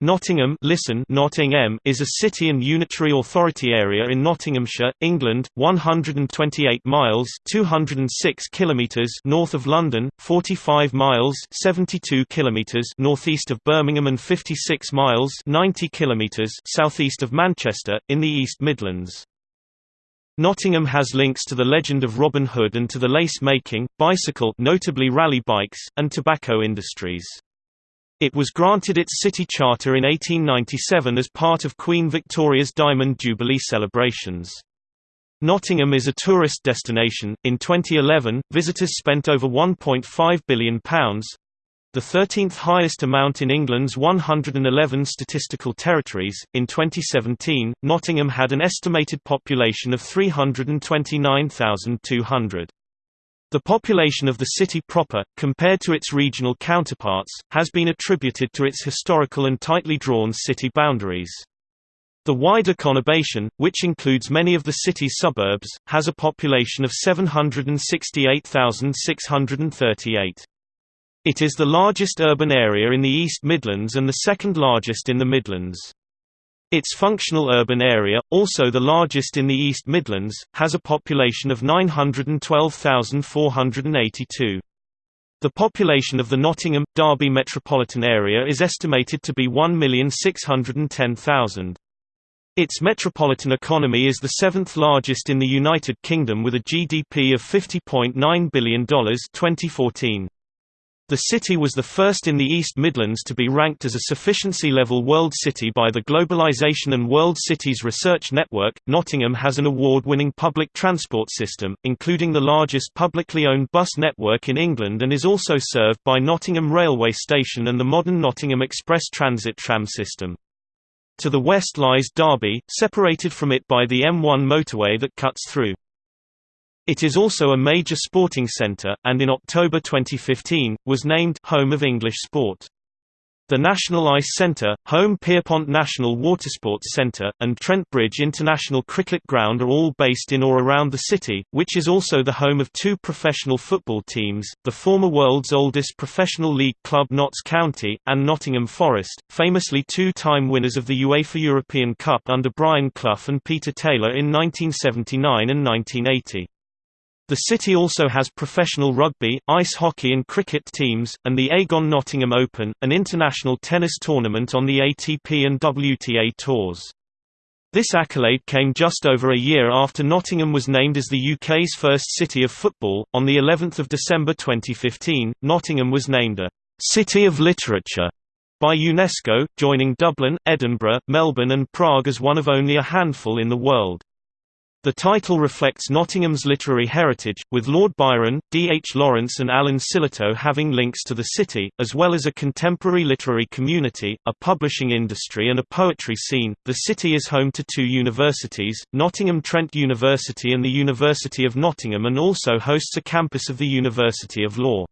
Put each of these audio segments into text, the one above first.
Nottingham listen Nottingham is a city and unitary authority area in Nottinghamshire, England, 128 miles 206 kilometers north of London, 45 miles 72 kilometers northeast of Birmingham and 56 miles 90 kilometers southeast of Manchester, in the East Midlands. Nottingham has links to the legend of Robin Hood and to the lace-making, bicycle notably Raleigh bikes, and tobacco industries. It was granted its city charter in 1897 as part of Queen Victoria's Diamond Jubilee celebrations. Nottingham is a tourist destination. In 2011, visitors spent over £1.5 billion the 13th highest amount in England's 111 statistical territories. In 2017, Nottingham had an estimated population of 329,200. The population of the city proper, compared to its regional counterparts, has been attributed to its historical and tightly drawn city boundaries. The wider conurbation, which includes many of the city's suburbs, has a population of 768,638. It is the largest urban area in the East Midlands and the second largest in the Midlands. Its functional urban area, also the largest in the East Midlands, has a population of 912,482. The population of the Nottingham, Derby metropolitan area is estimated to be 1,610,000. Its metropolitan economy is the seventh largest in the United Kingdom with a GDP of $50.9 billion 2014. The city was the first in the East Midlands to be ranked as a sufficiency-level world city by the Globalization and World Cities Research Network. Nottingham has an award-winning public transport system, including the largest publicly owned bus network in England and is also served by Nottingham Railway Station and the modern Nottingham Express Transit tram system. To the west lies Derby, separated from it by the M1 motorway that cuts through. It is also a major sporting centre, and in October 2015, was named Home of English Sport. The National Ice Centre, Holme Pierrepont National Watersports Centre, and Trent Bridge International Cricket Ground are all based in or around the city, which is also the home of two professional football teams, the former world's oldest professional league club Notts County, and Nottingham Forest, famously two-time winners of the UEFA European Cup under Brian Clough and Peter Taylor in 1979 and 1980. The city also has professional rugby, ice hockey and cricket teams, and the Aegon Nottingham Open, an international tennis tournament on the ATP and WTA tours. This accolade came just over a year after Nottingham was named as the UK's first city of football. On the 11th of December 2015, Nottingham was named a City of Literature by UNESCO, joining Dublin, Edinburgh, Melbourne and Prague as one of only a handful in the world. The title reflects Nottingham's literary heritage, with Lord Byron, D. H. Lawrence and Alan Sillitoe having links to the city, as well as a contemporary literary community, a publishing industry and a poetry scene. The city is home to two universities, Nottingham Trent University and the University of Nottingham and also hosts a campus of the University of Law.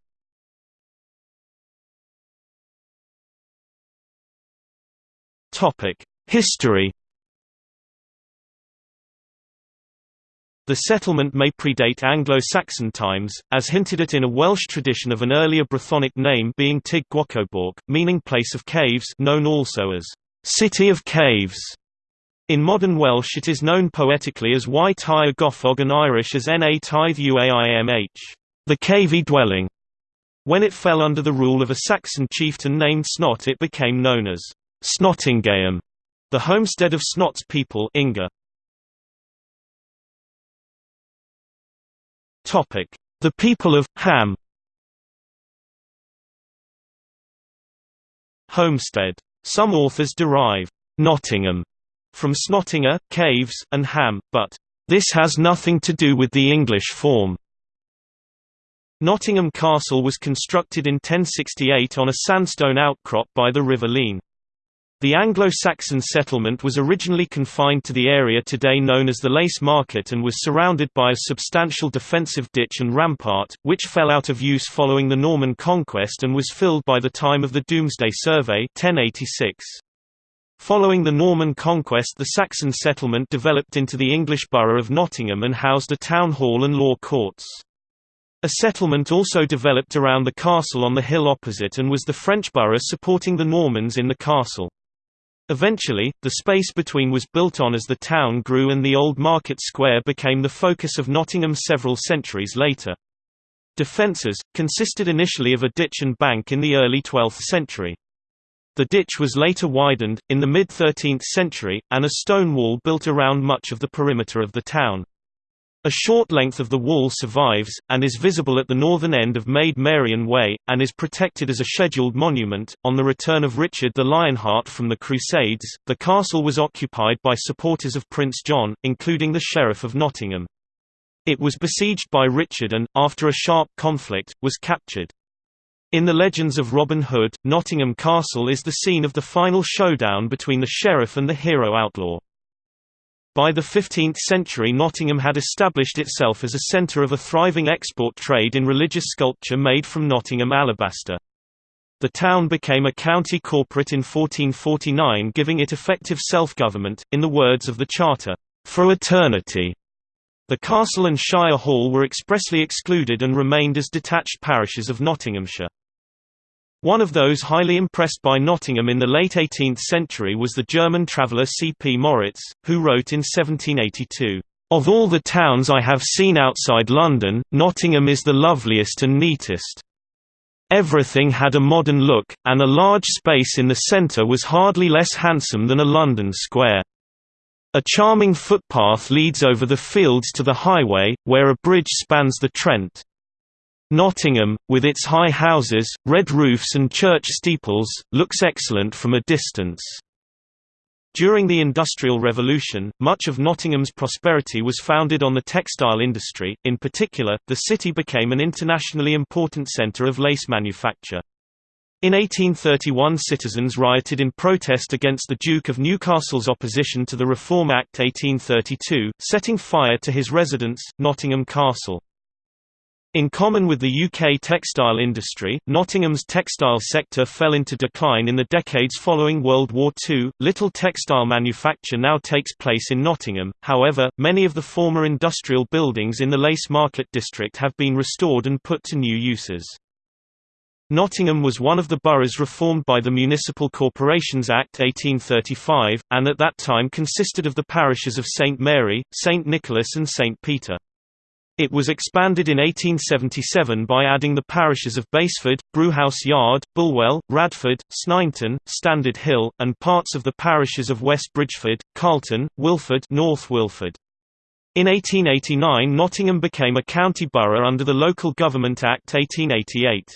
History The settlement may predate Anglo-Saxon times, as hinted at in a Welsh tradition of an earlier Brythonic name being Tigguocobauc, meaning place of caves known also as City of Caves. In modern Welsh it is known poetically as Y Tyre Goffog and Irish as Na Tithe Uaimh, the cavey dwelling. When it fell under the rule of a Saxon chieftain named Snot it became known as Snottingham, the homestead of Snot's people Inga. Topic: The people of Ham. Homestead. Some authors derive Nottingham from Snottinger, caves, and Ham, but this has nothing to do with the English form. Nottingham Castle was constructed in 1068 on a sandstone outcrop by the River Leen. The Anglo-Saxon settlement was originally confined to the area today known as the Lace Market and was surrounded by a substantial defensive ditch and rampart, which fell out of use following the Norman conquest and was filled by the time of the Domesday Survey 1086. Following the Norman conquest the Saxon settlement developed into the English borough of Nottingham and housed a town hall and law courts. A settlement also developed around the castle on the hill opposite and was the French borough supporting the Normans in the castle. Eventually, the space between was built on as the town grew and the old market square became the focus of Nottingham several centuries later. Defences, consisted initially of a ditch and bank in the early 12th century. The ditch was later widened, in the mid-13th century, and a stone wall built around much of the perimeter of the town. A short length of the wall survives, and is visible at the northern end of Maid Marian Way, and is protected as a scheduled monument. On the return of Richard the Lionheart from the Crusades, the castle was occupied by supporters of Prince John, including the Sheriff of Nottingham. It was besieged by Richard and, after a sharp conflict, was captured. In the legends of Robin Hood, Nottingham Castle is the scene of the final showdown between the sheriff and the hero outlaw. By the 15th century Nottingham had established itself as a centre of a thriving export trade in religious sculpture made from Nottingham alabaster. The town became a county corporate in 1449 giving it effective self-government, in the words of the Charter, "...for eternity." The castle and shire hall were expressly excluded and remained as detached parishes of Nottinghamshire. One of those highly impressed by Nottingham in the late 18th century was the German traveller C. P. Moritz, who wrote in 1782, "...of all the towns I have seen outside London, Nottingham is the loveliest and neatest. Everything had a modern look, and a large space in the centre was hardly less handsome than a London square. A charming footpath leads over the fields to the highway, where a bridge spans the Trent." Nottingham, with its high houses, red roofs and church steeples, looks excellent from a distance. During the Industrial Revolution, much of Nottingham's prosperity was founded on the textile industry, in particular, the city became an internationally important centre of lace manufacture. In 1831 citizens rioted in protest against the Duke of Newcastle's opposition to the Reform Act 1832, setting fire to his residence, Nottingham Castle. In common with the UK textile industry, Nottingham's textile sector fell into decline in the decades following World War II. Little textile manufacture now takes place in Nottingham, however, many of the former industrial buildings in the Lace Market district have been restored and put to new uses. Nottingham was one of the boroughs reformed by the Municipal Corporations Act 1835, and at that time consisted of the parishes of St Mary, St Nicholas and St Peter. It was expanded in 1877 by adding the parishes of Basford, Brewhouse Yard, Bulwell, Radford, Sneinton, Standard Hill, and parts of the parishes of West Bridgford, Carlton, Wilford North Wilford. In 1889 Nottingham became a county borough under the Local Government Act 1888.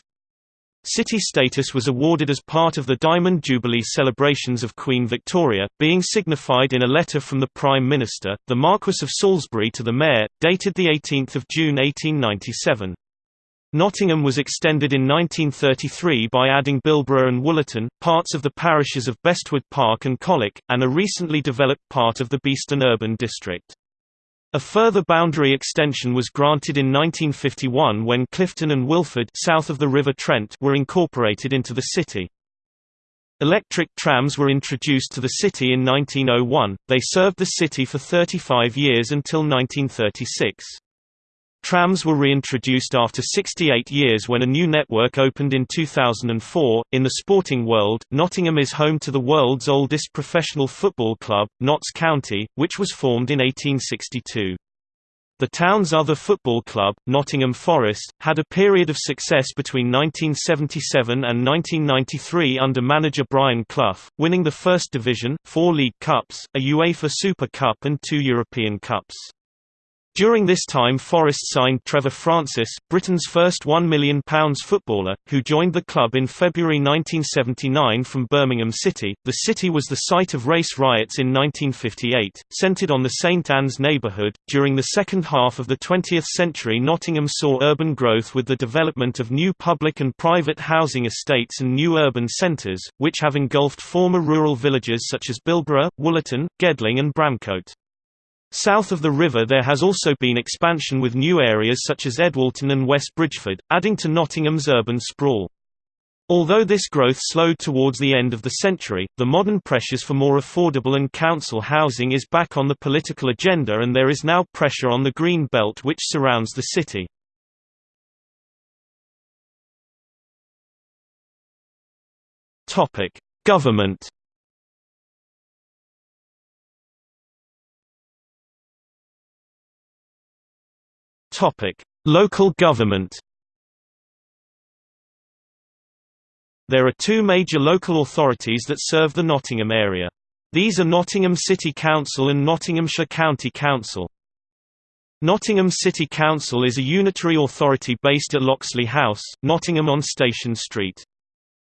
City status was awarded as part of the Diamond Jubilee celebrations of Queen Victoria, being signified in a letter from the Prime Minister, the Marquess of Salisbury to the Mayor, dated 18 June 1897. Nottingham was extended in 1933 by adding Bilborough and Wollaton, parts of the parishes of Bestwood Park and Colwick, and a recently developed part of the Beeston Urban District. A further boundary extension was granted in 1951 when Clifton and Wilford south of the River Trent were incorporated into the city. Electric trams were introduced to the city in 1901, they served the city for 35 years until 1936. Trams were reintroduced after 68 years when a new network opened in 2004. In the sporting world, Nottingham is home to the world's oldest professional football club, Notts County, which was formed in 1862. The town's other football club, Nottingham Forest, had a period of success between 1977 and 1993 under manager Brian Clough, winning the First Division, four League Cups, a UEFA Super Cup and two European Cups. During this time Forest signed Trevor Francis, Britain's first £1 million footballer, who joined the club in February 1979 from Birmingham City. The city was the site of race riots in 1958, centred on the St Anne's neighbourhood. During the second half of the 20th century Nottingham saw urban growth with the development of new public and private housing estates and new urban centres, which have engulfed former rural villages such as Bilborough, Wollaton, Gedling and Bramcote. South of the river there has also been expansion with new areas such as Edwalton and West Bridgford, adding to Nottingham's urban sprawl. Although this growth slowed towards the end of the century, the modern pressures for more affordable and council housing is back on the political agenda and there is now pressure on the green belt which surrounds the city. Government Local government There are two major local authorities that serve the Nottingham area. These are Nottingham City Council and Nottinghamshire County Council. Nottingham City Council is a unitary authority based at Loxley House, Nottingham on Station Street.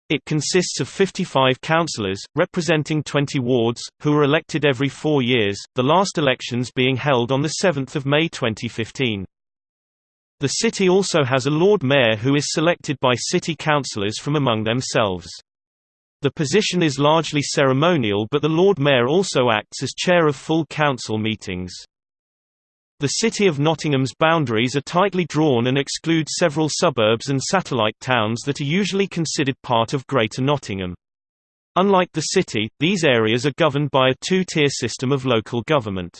It consists of 55 councillors, representing 20 wards, who are elected every four years, the last elections being held on 7 May 2015. The city also has a Lord Mayor who is selected by city councillors from among themselves. The position is largely ceremonial but the Lord Mayor also acts as chair of full council meetings. The City of Nottingham's boundaries are tightly drawn and exclude several suburbs and satellite towns that are usually considered part of Greater Nottingham. Unlike the city, these areas are governed by a two-tier system of local government.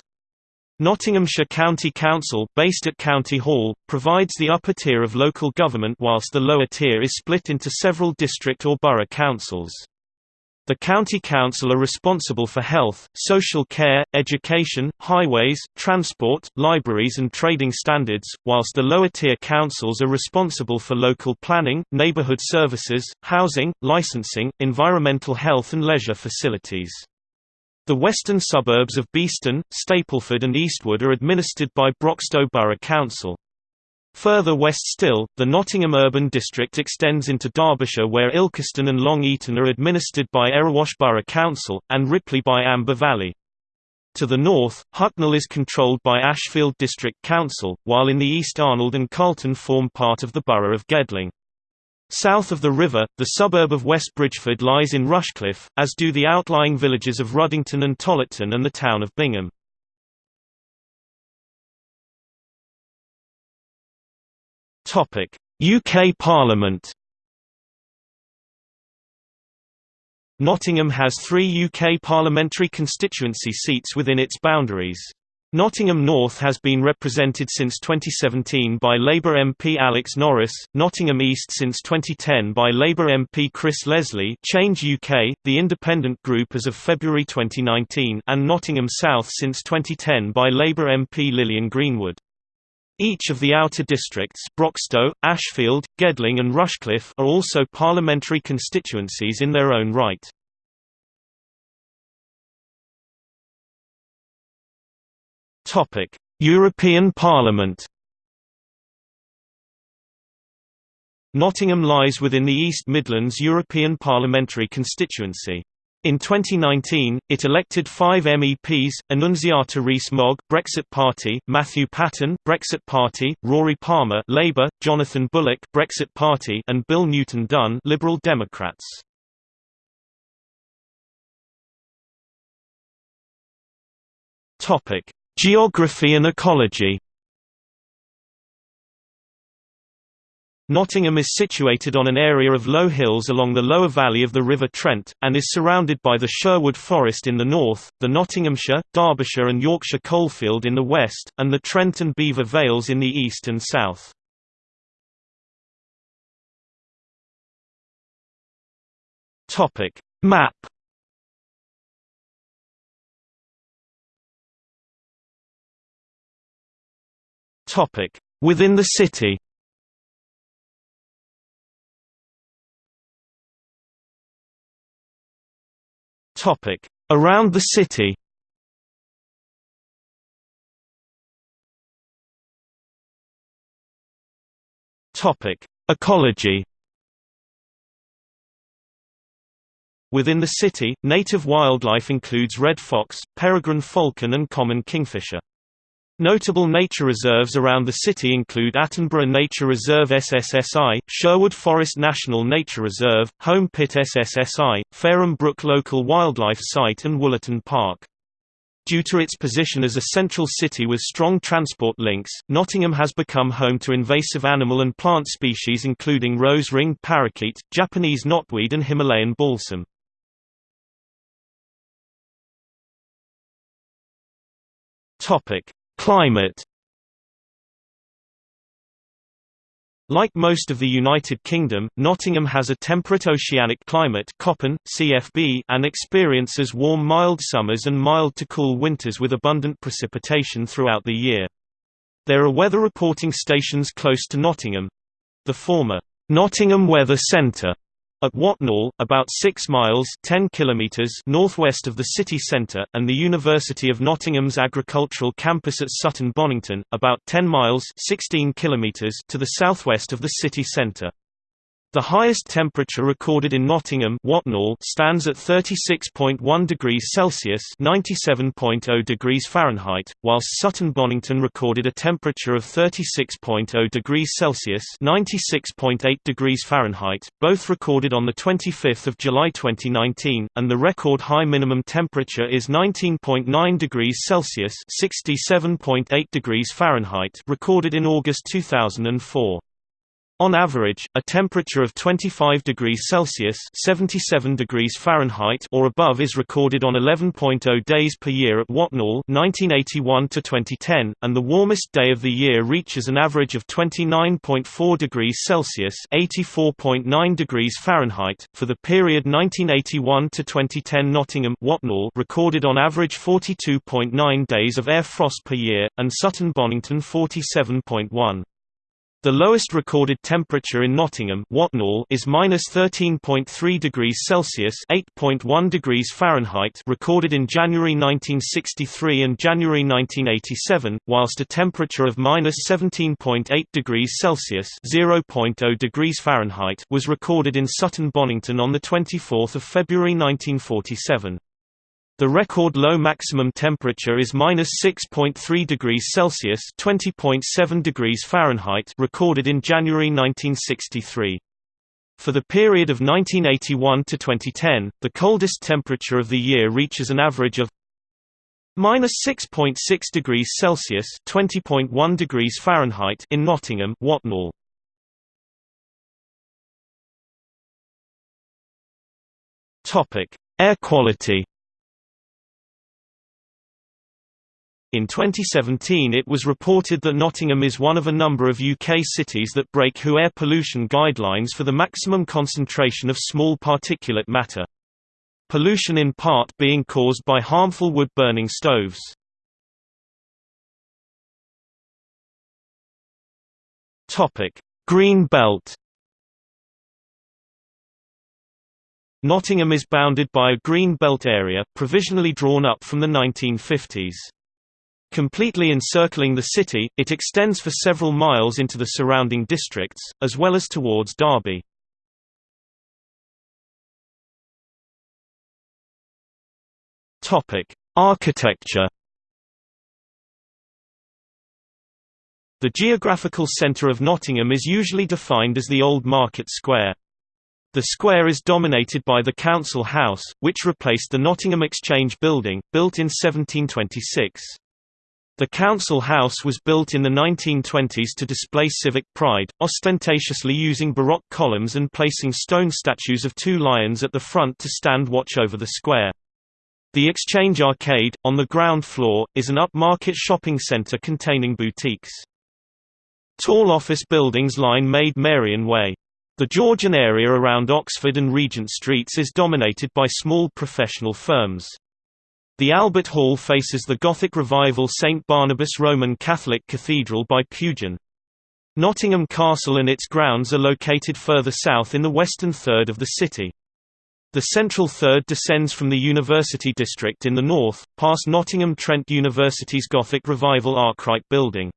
Nottinghamshire County Council, based at County Hall, provides the upper tier of local government whilst the lower tier is split into several district or borough councils. The county council are responsible for health, social care, education, highways, transport, libraries and trading standards, whilst the lower tier councils are responsible for local planning, neighbourhood services, housing, licensing, environmental health and leisure facilities. The western suburbs of Beeston, Stapleford and Eastwood are administered by Broxtowe Borough Council. Further west still, the Nottingham Urban District extends into Derbyshire where Ilkeston and Long Eaton are administered by Erewash Borough Council, and Ripley by Amber Valley. To the north, Hucknall is controlled by Ashfield District Council, while in the east Arnold and Carlton form part of the borough of Gedling. South of the river, the suburb of West Bridgford lies in Rushcliffe, as do the outlying villages of Ruddington and Tollerton and the town of Bingham. UK Parliament Nottingham has three UK parliamentary constituency seats within its boundaries. Nottingham North has been represented since 2017 by Labour MP Alex Norris, Nottingham East since 2010 by Labour MP Chris Leslie Change UK, the independent group as of February 2019 and Nottingham South since 2010 by Labour MP Lilian Greenwood. Each of the outer districts Broxtowe, Ashfield, Gedling and Rushcliffe are also parliamentary constituencies in their own right. Topic: European Parliament. Nottingham lies within the East Midlands European Parliamentary constituency. In 2019, it elected five MEPs, Annunziata Rees-Mogg Brexit Party, Matthew Patten Brexit Party, Rory Palmer Labour, Jonathan Bullock Brexit Party and Bill Newton Dunn Liberal Democrats. Topic: Geography and ecology Nottingham is situated on an area of low hills along the lower valley of the River Trent, and is surrounded by the Sherwood Forest in the north, the Nottinghamshire, Derbyshire and Yorkshire coalfield in the west, and the Trent and Belvoir Vales in the east and south. Map Topic: Within the city. Topic: Around the city. Topic: Ecology. Within the city, native wildlife includes red fox, peregrine falcon and common kingfisher. Notable nature reserves around the city include Attenborough Nature Reserve SSSI, Sherwood Forest National Nature Reserve, Holme Pit SSSI, Fairham Brook Local Wildlife Site and Wollaton Park. Due to its position as a central city with strong transport links, Nottingham has become home to invasive animal and plant species including rose-ringed parakeet, Japanese knotweed and Himalayan balsam. Topic: Climate Like most of the United Kingdom, Nottingham has a temperate oceanic climate and experiences warm mild summers and mild to cool winters with abundant precipitation throughout the year. There are weather reporting stations close to Nottingham. The former, Nottingham Weather Centre at Watnall, about 6 miles 10 kilometers northwest of the city centre, and the University of Nottingham's agricultural campus at Sutton Bonington, about 10 miles 16 kilometers to the southwest of the city centre. The highest temperature recorded in Nottingham Watnall stands at 36.1 degrees Celsius (97.0 degrees Fahrenheit), whilst Sutton Bonington recorded a temperature of 36.0 degrees Celsius (96.8 degrees Fahrenheit), both recorded on the 25th of July 2019, and the record high minimum temperature is 19.9 degrees Celsius (67.8 degrees Fahrenheit), recorded in August 2004. On average, a temperature of 25 degrees Celsius (77 degrees Fahrenheit) or above is recorded on 11.0 days per year at Watnall (1981 to 2010), and the warmest day of the year reaches an average of 29.4 degrees Celsius (84.9 degrees Fahrenheit) for the period 1981 to 2010. Nottingham Watnall recorded on average 42.9 days of air frost per year, and Sutton Bonington 47.1. The lowest recorded temperature in Nottingham Watnall is -13.3 degrees Celsius (8.1 degrees Fahrenheit) recorded in January 1963 and January 1987, whilst a temperature of -17.8 degrees Celsius (0.0 degrees Fahrenheit) was recorded in Sutton Bonington on the 24th of February 1947. The record low maximum temperature is -6.3 degrees Celsius (20.7 degrees Fahrenheit) recorded in January 1963. For the period of 1981 to 2010, the coldest temperature of the year reaches an average of -6.6 degrees Celsius (20.1 degrees Fahrenheit) in Nottingham, Watnall. Topic: Air quality. In 2017 it was reported that Nottingham is one of a number of UK cities that break WHO air pollution guidelines for the maximum concentration of small particulate matter. Pollution in part being caused by harmful wood-burning stoves. Green Belt Nottingham is bounded by a green belt area, provisionally drawn up from the 1950s. Completely encircling the city, it extends for several miles into the surrounding districts, as well as towards Derby. Architecture The geographical centre of Nottingham is usually defined as the Old Market Square. The square is dominated by the Council House, which replaced the Nottingham Exchange Building, built in 1726. The council house was built in the 1920s to display civic pride, ostentatiously using Baroque columns and placing stone statues of two lions at the front to stand watch over the square. The Exchange Arcade, on the ground floor, is an upmarket shopping centre containing boutiques. Tall office buildings line Maid Marian Way. The Georgian area around Oxford and Regent Streets is dominated by small professional firms. The Albert Hall faces the Gothic Revival St Barnabas Roman Catholic Cathedral by Pugin. Nottingham Castle and its grounds are located further south in the western third of the city. The central third descends from the University District in the north, past Nottingham Trent University's Gothic Revival Arkwright building.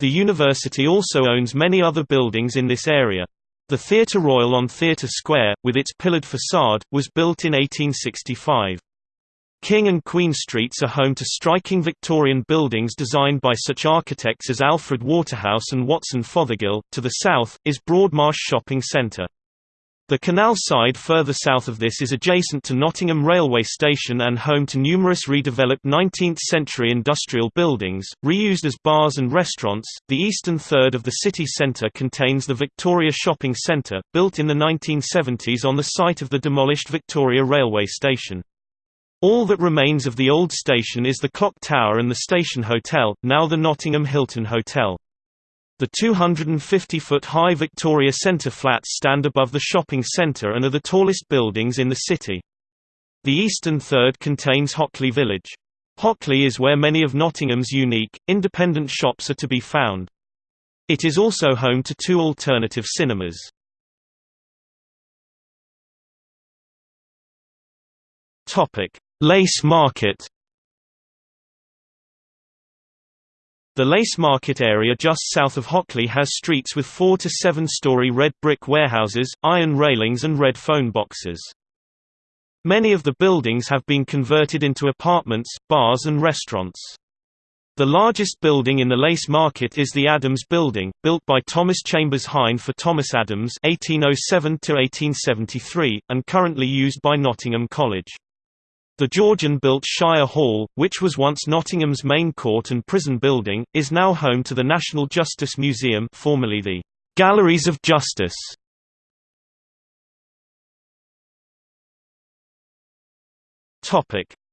The university also owns many other buildings in this area. The Theatre Royal on Theatre Square, with its pillared facade, was built in 1865. King and Queen Streets are home to striking Victorian buildings designed by such architects as Alfred Waterhouse and Watson Fothergill. To the south, is Broadmarsh Shopping Centre. The canal side further south of this is adjacent to Nottingham Railway Station and home to numerous redeveloped 19th-century industrial buildings, reused as bars and restaurants. The eastern third of the city centre contains the Victoria Shopping Centre, built in the 1970s on the site of the demolished Victoria Railway Station. All that remains of the old station is the clock tower and the station hotel, now the Nottingham Hilton Hotel. The 250-foot-high Victoria Centre flats stand above the shopping centre and are the tallest buildings in the city. The eastern third contains Hockley Village. Hockley is where many of Nottingham's unique, independent shops are to be found. It is also home to two alternative cinemas. Lace Market The Lace Market area just south of Hockley has streets with four to seven-story red brick warehouses, iron railings and red phone boxes. Many of the buildings have been converted into apartments, bars and restaurants. The largest building in the Lace Market is the Adams Building, built by Thomas Chambers Hine for Thomas Adams (1807–1873), and currently used by Nottingham College. The Georgian-built Shire Hall, which was once Nottingham's main court and prison building, is now home to the National Justice Museum formerly the Galleries of Justice.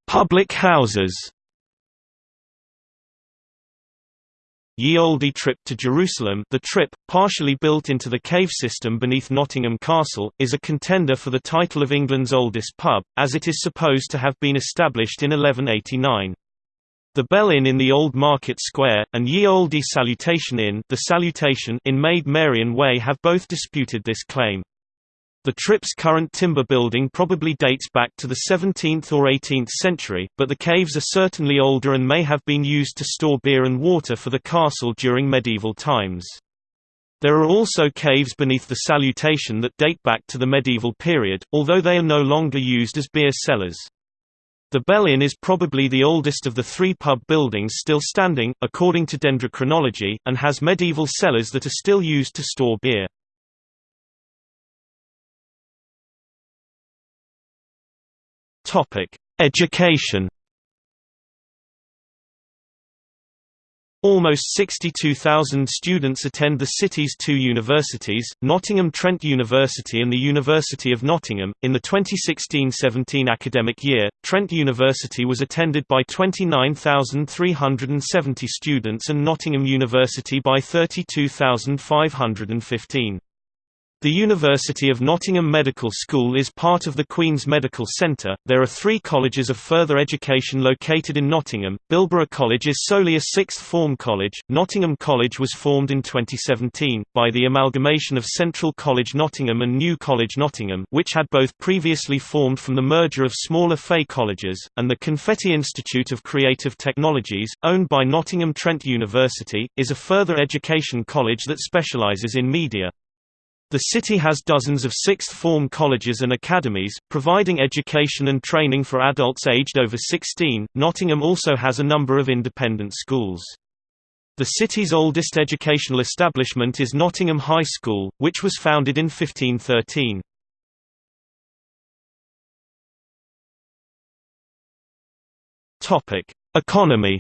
Public houses Ye Olde Trip to Jerusalem the trip, partially built into the cave system beneath Nottingham Castle, is a contender for the title of England's oldest pub, as it is supposed to have been established in 1189. The Bell Inn in the Old Market Square, and Ye Olde Salutation Inn, the Salutation in Maid Marian Way have both disputed this claim. The Trip's current timber building probably dates back to the 17th or 18th century, but the caves are certainly older and may have been used to store beer and water for the castle during medieval times. There are also caves beneath the salutation that date back to the medieval period, although they are no longer used as beer cellars. The Bell Inn is probably the oldest of the three pub buildings still standing, according to dendrochronology, and has medieval cellars that are still used to store beer. Topic: Education. Almost 62,000 students attend the city's two universities, Nottingham Trent University and the University of Nottingham. In the 2016-17 academic year, Trent University was attended by 29,370 students and Nottingham University by 32,515. The University of Nottingham Medical School is part of the Queen's Medical Centre. There are three colleges of further education located in Nottingham. Bilborough College is solely a sixth form college. Nottingham College was formed in 2017, by the amalgamation of Central College Nottingham and New College Nottingham, which had both previously formed from the merger of smaller FE colleges, and the Confetti Institute of Creative Technologies, owned by Nottingham Trent University, is a further education college that specialises in media. The city has dozens of sixth-form colleges and academies, providing education and training for adults aged over 16. Nottingham also has a number of independent schools. The city's oldest educational establishment is Nottingham High School, which was founded in 1513. Topic: Economy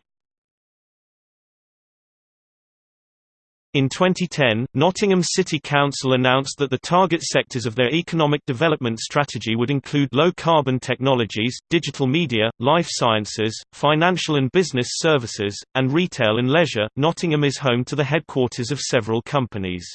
In 2010, Nottingham City Council announced that the target sectors of their economic development strategy would include low-carbon technologies, digital media, life sciences, financial and business services, and retail and leisure. Nottingham is home to the headquarters of several companies.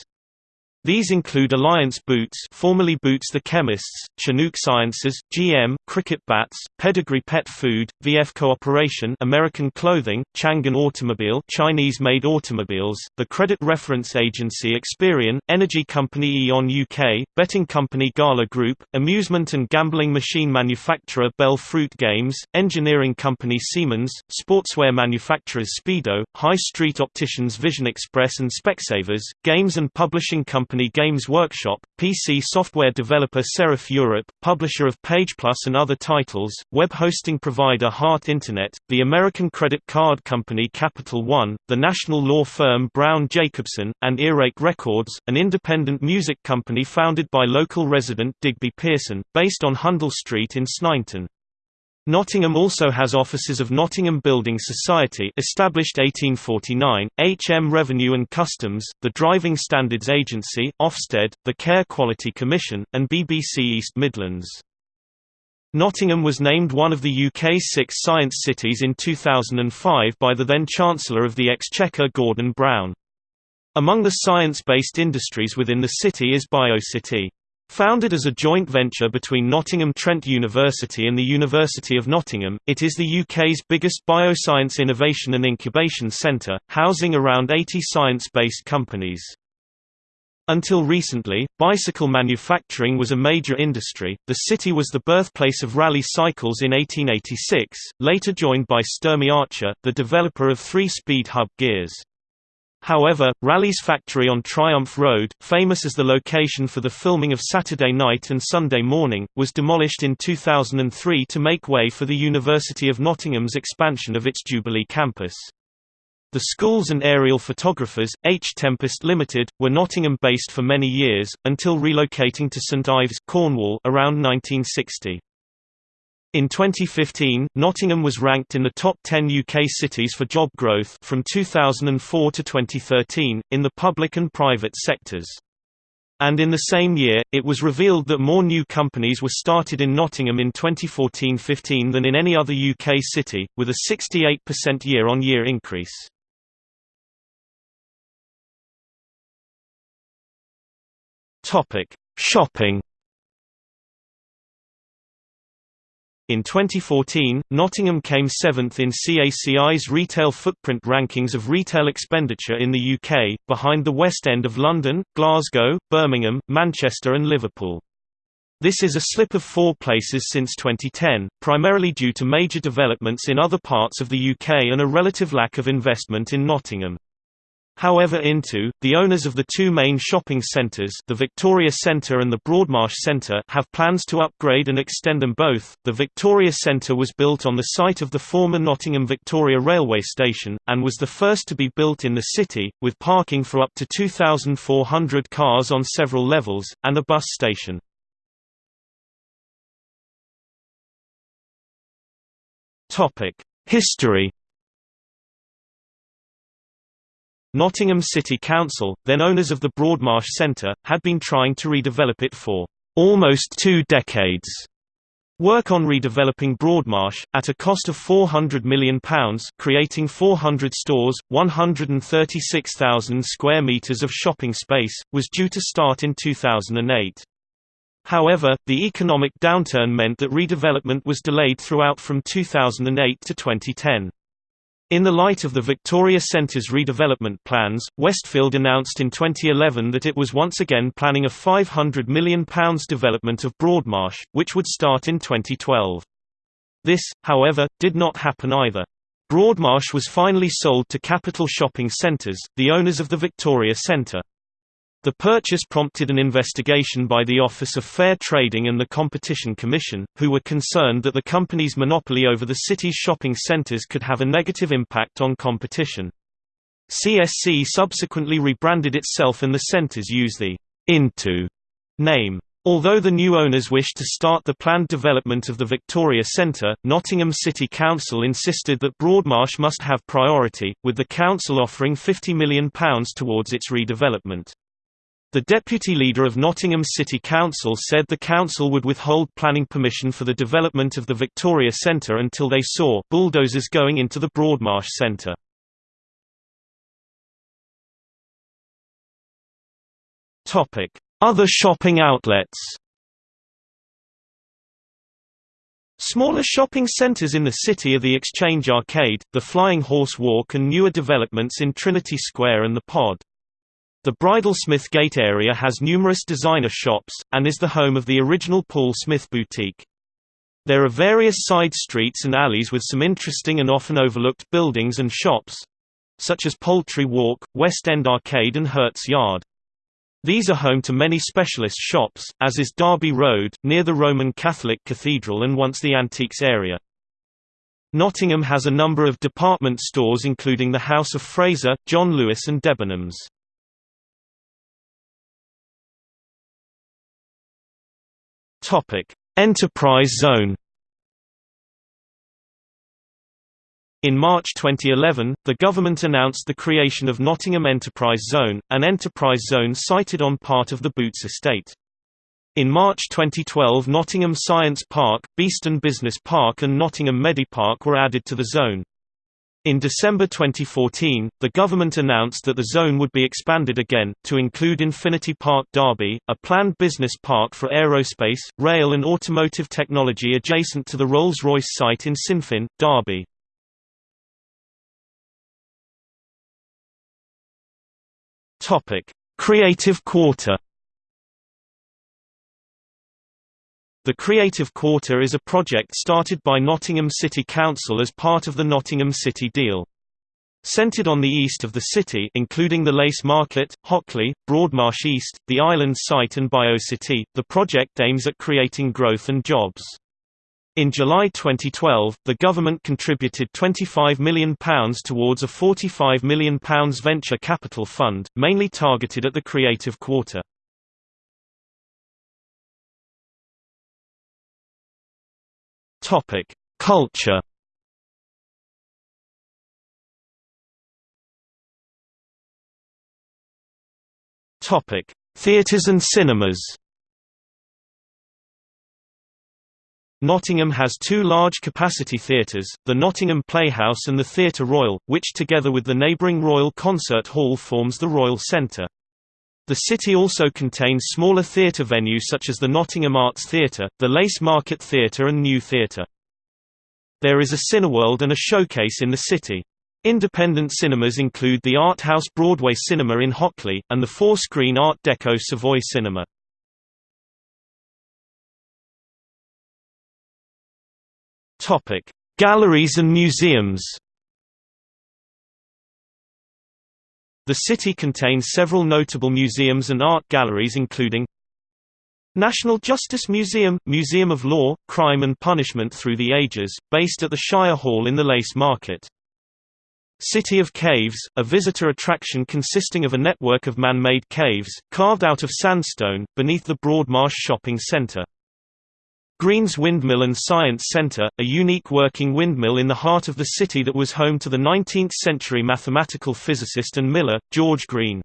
These include Alliance Boots formerly Boots the Chemists, Chinook Sciences, GM, Cricket Bats, Pedigree Pet Food, VF Cooperation American Clothing, Changan Automobile Chinese-made automobiles, the credit reference agency Experian, energy company E.ON UK, betting company Gala Group, amusement and gambling machine manufacturer Bell Fruit Games, engineering company Siemens, sportswear manufacturers Speedo, high street opticians Vision Express and Specsavers, games and publishing company company Games Workshop, PC software developer Serif Europe, publisher of PagePlus and other titles, web hosting provider Heart Internet, the American credit card company Capital One, the national law firm Browne Jacobson, and Earache Records, an independent music company founded by local resident Digby Pearson, based on Hundle Street in Sneinton. Nottingham also has offices of Nottingham Building Society established 1849, HM Revenue and Customs, the Driving Standards Agency, Ofsted, the Care Quality Commission, and BBC East Midlands. Nottingham was named one of the UK's six science cities in 2005 by the then Chancellor of the Exchequer Gordon Brown. Among the science-based industries within the city is BioCity. Founded as a joint venture between Nottingham Trent University and the University of Nottingham, it is the UK's biggest bioscience innovation and incubation centre, housing around 80 science-based companies. Until recently, bicycle manufacturing was a major industry. The city was the birthplace of Raleigh cycles in 1886, later joined by Sturmey Archer, the developer of three-speed hub gears. However, Raleigh's factory on Triumph Road, famous as the location for the filming of Saturday Night and Sunday Morning, was demolished in 2003 to make way for the University of Nottingham's expansion of its Jubilee campus. The schools and aerial photographers, H. Tempest Limited, were Nottingham-based for many years, until relocating to St Ives, Cornwall around 1960. In 2015, Nottingham was ranked in the top 10 UK cities for job growth from 2004 to 2013, in the public and private sectors. And in the same year, it was revealed that more new companies were started in Nottingham in 2014-15 than in any other UK city, with a 68% year-on-year increase. Shopping In 2014, Nottingham came seventh in CACI's retail footprint rankings of retail expenditure in the UK, behind the West End of London, Glasgow, Birmingham, Manchester and Liverpool. This is a slip of four places since 2010, primarily due to major developments in other parts of the UK and a relative lack of investment in Nottingham. However intu, the owners of the two main shopping centres the Victoria Centre and the Broadmarsh Centre have plans to upgrade and extend them both. The Victoria Centre was built on the site of the former Nottingham Victoria Railway Station, and was the first to be built in the city, with parking for up to 2,400 cars on several levels, and a bus station. History Nottingham City Council, then owners of the Broadmarsh Centre, had been trying to redevelop it for almost two decades. Work on redeveloping Broadmarsh, at a cost of £400 million, creating 400 stores, 136,000 square metres of shopping space, was due to start in 2008. However, the economic downturn meant that redevelopment was delayed throughout from 2008 to 2010. In the light of the Victoria Centre's redevelopment plans, Westfield announced in 2011 that it was once again planning a £500 million development of Broadmarsh, which would start in 2012. This, however, did not happen either. Broadmarsh was finally sold to Capital Shopping Centres, the owners of the Victoria Centre. The purchase prompted an investigation by the Office of Fair Trading and the Competition Commission, who were concerned that the company's monopoly over the city's shopping centres could have a negative impact on competition. CSC subsequently rebranded itself and the centres use the intu name. Although the new owners wished to start the planned development of the Victoria Centre, Nottingham City Council insisted that Broadmarsh must have priority, with the council offering £50 million towards its redevelopment. The deputy leader of Nottingham City Council said the council would withhold planning permission for the development of the Victoria Centre until they saw bulldozers going into the Broadmarsh Centre. Other shopping outlets Smaller shopping centres in the city are the Exchange Arcade, the Flying Horse Walk and newer developments in Trinity Square and the Pod. The Bridlesmith Gate area has numerous designer shops, and is the home of the original Paul Smith boutique. There are various side streets and alleys with some interesting and often overlooked buildings and shops—such as Poultry Walk, West End Arcade and Hurts Yard. These are home to many specialist shops, as is Derby Road, near the Roman Catholic Cathedral and once the Antiques area. Nottingham has a number of department stores including the House of Fraser, John Lewis and Debenhams. Topic: Enterprise Zone. In March 2011, the government announced the creation of Nottingham Enterprise Zone, an enterprise zone sited on part of the Boots estate. In March 2012 Nottingham Science Park, Beeston Business Park and Nottingham Medipark were added to the zone. In December 2014, the government announced that the zone would be expanded again, to include Infinity Park Derby, a planned business park for aerospace, rail and automotive technology adjacent to the Rolls-Royce site in Sinfin, Derby. Creative Quarter The Creative Quarter is a project started by Nottingham City Council as part of the Nottingham City Deal. Centred on the east of the city including the Lace Market, Hockley, Broadmarsh East, the Island site and BioCity, the project aims at creating growth and jobs. In July 2012, the government contributed £25 million towards a £45 million venture capital fund, mainly targeted at the Creative Quarter. Topic: Culture. Topic: Theatres and cinemas. Nottingham has two large-capacity theatres, the Nottingham Playhouse and the Theatre Royal, which together with the neighbouring Royal Concert Hall forms the Royal Centre. The city also contains smaller theatre venues such as the Nottingham Arts Theatre, the Lace Market Theatre and New Theatre. There is a Cineworld and a showcase in the city. Independent cinemas include the Art House Broadway Cinema in Hockley, and the four-screen Art Deco Savoy Cinema. Galleries and museums The city contains several notable museums and art galleries including National Justice Museum – Museum of Law, Crime and Punishment Through the Ages, based at the Shire Hall in the Lace Market. City of Caves, a visitor attraction consisting of a network of man-made caves, carved out of sandstone, beneath the Broadmarsh Shopping Centre. Green's Windmill and Science Centre, a unique working windmill in the heart of the city that was home to the 19th-century mathematical physicist and miller, George Green.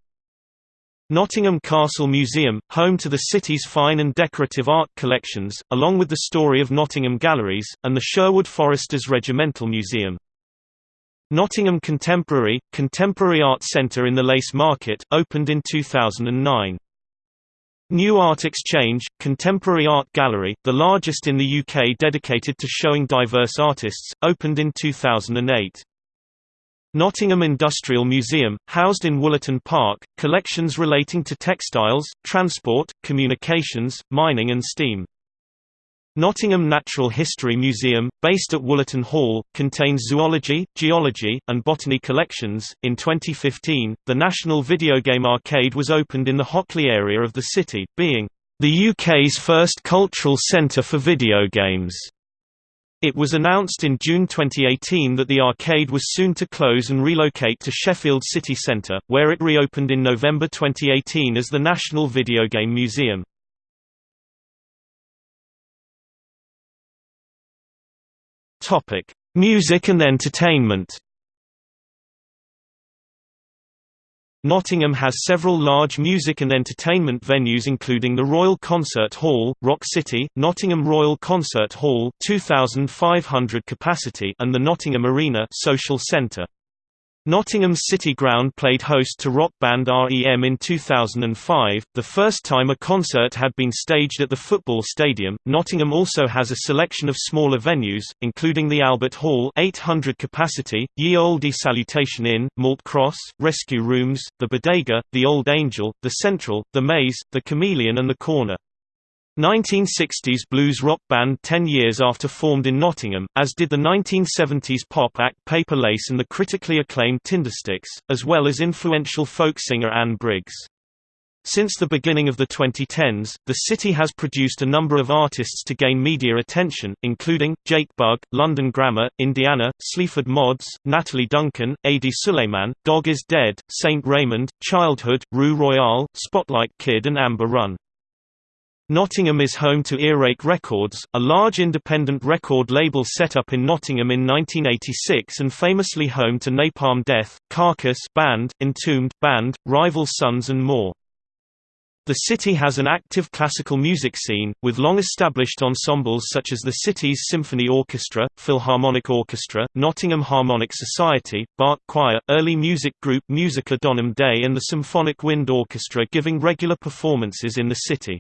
Nottingham Castle Museum, home to the city's fine and decorative art collections, along with the Story of Nottingham Galleries, and the Sherwood Foresters Regimental Museum. Nottingham Contemporary, Contemporary Art Centre in the Lace Market, opened in 2009. New Art Exchange, Contemporary Art Gallery, the largest in the UK dedicated to showing diverse artists, opened in 2008. Nottingham Industrial Museum, housed in Wollaton Park, collections relating to textiles, transport, communications, mining and steam. Nottingham Natural History Museum, based at Wollaton Hall, contains zoology, geology, and botany collections. In 2015, the National Video Game Arcade was opened in the Hockley area of the city, being the UK's first cultural centre for video games. It was announced in June 2018 that the arcade was soon to close and relocate to Sheffield City Centre, where it reopened in November 2018 as the National Video Game Museum. Topic: Music and entertainment. Nottingham has several large music and entertainment venues including the Royal Concert Hall, Rock City, Nottingham Royal Concert Hall 2500 capacity and the Nottingham Arena Social Centre. Nottingham City Ground played host to rock band REM in 2005, the first time a concert had been staged at the football stadium. Nottingham also has a selection of smaller venues, including the Albert Hall 800 capacity, Ye Olde Salutation Inn, Malt Cross, Rescue Rooms, the Bodega, the Old Angel, the Central, the Maze, the Chameleon and the Corner. 1960s blues rock band 10 years after formed in Nottingham, as did the 1970s pop act Paper Lace and the critically acclaimed Tindersticks, as well as influential folk singer Anne Briggs. Since the beginning of the 2010s, the city has produced a number of artists to gain media attention, including, Jake Bugg, London Grammar, Indiana, Sleaford Mods, Natalie Duncan, Adi Suleiman, Dog is Dead, Saint Raymond, Childhood, Rue Royale, Spotlight Kid and Amber Run. Nottingham is home to Earache Records, a large independent record label set up in Nottingham in 1986 and famously home to Napalm Death, Carcass band, Entombed band, Rival Sons and more. The city has an active classical music scene, with long-established ensembles such as the city's Symphony Orchestra, Philharmonic Orchestra, Nottingham Harmonic Society, Bach Choir, early music group Musica Donum Dei and the Symphonic Wind Orchestra giving regular performances in the city.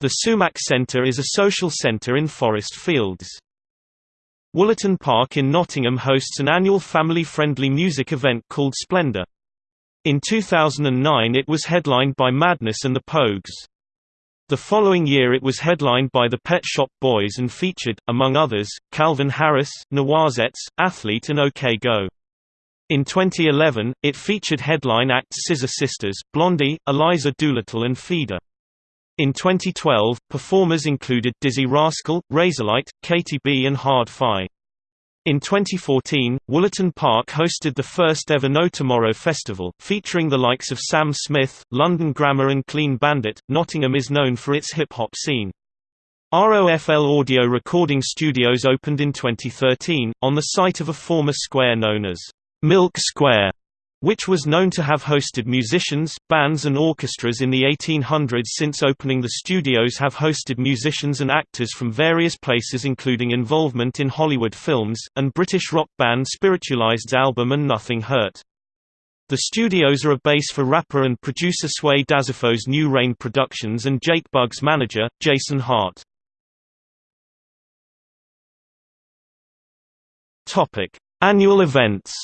The Sumac Centre is a social centre in Forest Fields. Wollaton Park in Nottingham hosts an annual family-friendly music event called Splendour. In 2009 it was headlined by Madness and the Pogues. The following year it was headlined by the Pet Shop Boys and featured, among others, Calvin Harris, Noisettes, Athlete and OK Go. In 2011, it featured headline acts Scissor Sisters, Blondie, Eliza Doolittle and Feeder. In 2012, performers included Dizzee Rascal, Razorlight, Katy B and Hard Fi. In 2014, Wollaton Park hosted the first ever No Tomorrow Festival, featuring the likes of Sam Smith, London Grammar and Clean Bandit. Nottingham is known for its hip hop scene. ROFL Audio Recording Studios opened in 2013, on the site of a former square known as Milk Square which was known to have hosted musicians, bands and orchestras in the 1800s since opening the studios have hosted musicians and actors from various places including involvement in Hollywood films, and British rock band Spiritualized's album And Nothing Hurt. The studios are a base for rapper and producer Sway DaSafo's New Rain Productions and Jake Bugg's manager, Jason Hart. Annual events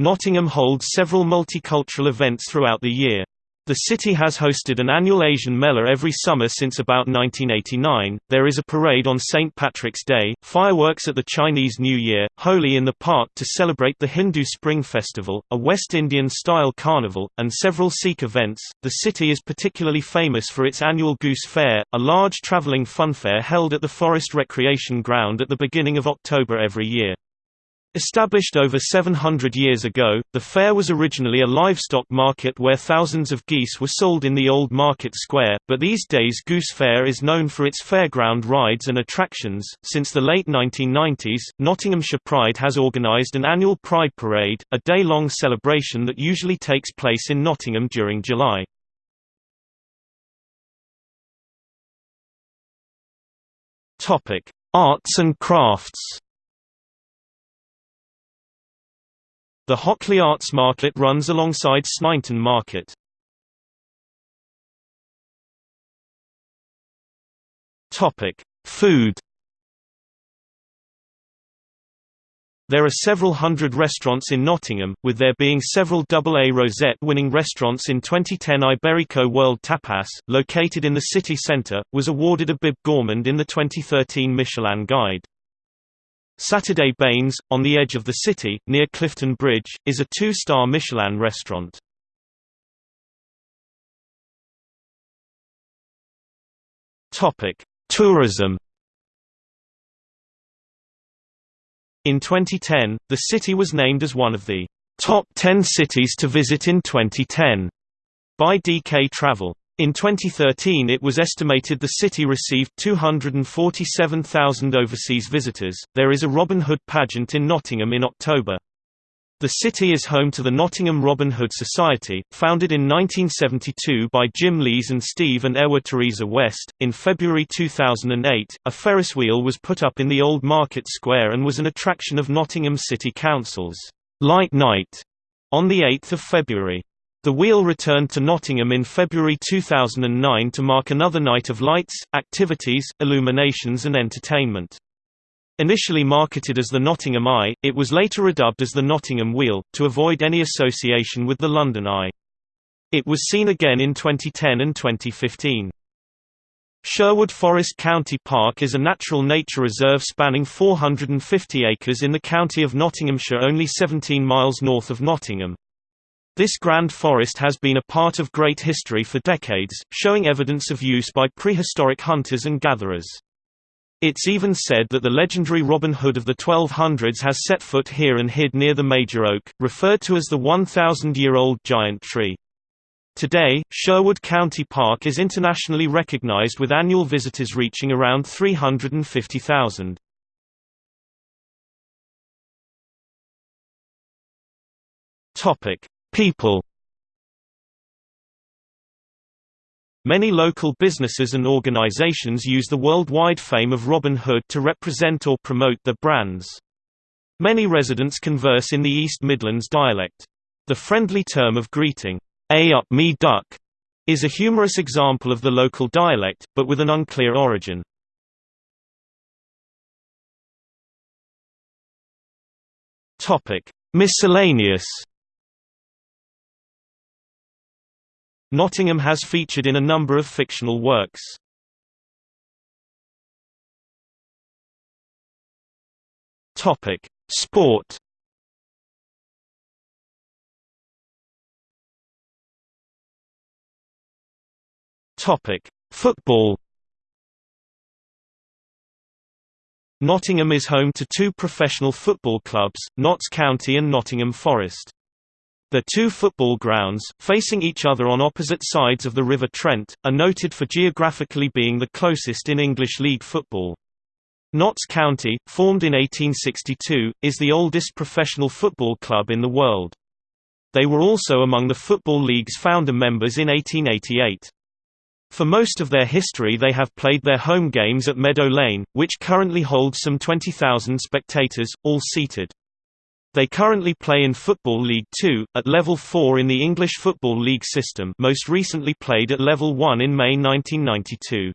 Nottingham holds several multicultural events throughout the year. The city has hosted an annual Asian Mela every summer since about 1989. There is a parade on St. Patrick's Day, fireworks at the Chinese New Year, Holi in the park to celebrate the Hindu Spring Festival, a West Indian style carnival, and several Sikh events. The city is particularly famous for its annual Goose Fair, a large travelling funfair held at the Forest Recreation Ground at the beginning of October every year. Established over 700 years ago, the fair was originally a livestock market where thousands of geese were sold in the old market square, but these days Goose Fair is known for its fairground rides and attractions. Since the late 1990s, Nottinghamshire Pride has organised an annual Pride Parade, a day long celebration that usually takes place in Nottingham during July. Arts and crafts The Hockley Arts Market runs alongside Sneinton Market. Topic: Food. There are several hundred restaurants in Nottingham, with there being several AA Rosette-winning restaurants in 2010 Iberico World Tapas, located in the city centre, was awarded a Bib Gourmand in the 2013 Michelin Guide. Saturday Bains, on the edge of the city, near Clifton Bridge, is a two-star Michelin restaurant. Tourism In 2010, the city was named as one of the top 10 cities to visit in 2010 by DK Travel. In 2013 it was estimated the city received 247,000 overseas visitors. There is a Robin Hood pageant in Nottingham in October. The city is home to the Nottingham Robin Hood Society, founded in 1972 by Jim Lees and Steve and Ewa Teresa West. In February 2008, a Ferris wheel was put up in the Old Market Square and was an attraction of Nottingham City Council's Light Night on 8 February. The wheel returned to Nottingham in February 2009 to mark another night of lights, activities, illuminations and entertainment. Initially marketed as the Nottingham Eye, it was later redubbed as the Nottingham Wheel, to avoid any association with the London Eye. It was seen again in 2010 and 2015. Sherwood Forest County Park is a natural nature reserve spanning 450 acres in the county of Nottinghamshire only 17 miles north of Nottingham. This grand forest has been a part of great history for decades, showing evidence of use by prehistoric hunters and gatherers. It's even said that the legendary Robin Hood of the 1200s has set foot here and hid near the major oak, referred to as the 1,000-year-old giant tree. Today, Sherwood County Park is internationally recognized with annual visitors reaching around 350,000. Topic: People Many local businesses and organizations use the worldwide fame of Robin Hood to represent or promote their brands. Many residents converse in the East Midlands dialect. The friendly term of greeting, A up me duck, is a humorous example of the local dialect, but with an unclear origin. Miscellaneous Nottingham has featured in a number of fictional works. Topic: Sport. Topic: Football. Nottingham is home to two professional football clubs, Notts County and Nottingham Forest. The two football grounds, facing each other on opposite sides of the River Trent, are noted for geographically being the closest in English League football. Notts County, formed in 1862, is the oldest professional football club in the world. They were also among the Football League's founder members in 1888. For most of their history they have played their home games at Meadow Lane, which currently holds some 20,000 spectators, all seated. They currently play in Football League Two, at level 4 in the English Football League system most recently played at level 1 in May 1992.